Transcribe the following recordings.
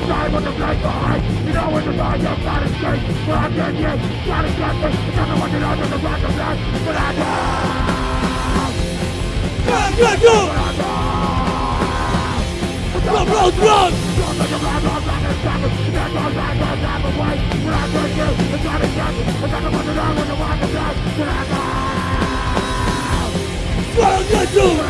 outside with the blade behind You know when the mind you've got escape But I can't get, gotta get me It want you to know the rock of life But I know Run, run, run! But I know Run, run, run! Don't let your mind run back and stop it That's all right, don't stop away But I can't get, it's gotta get me It doesn't want you to know the rock of life But I know Run, run, run! But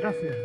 Gracias.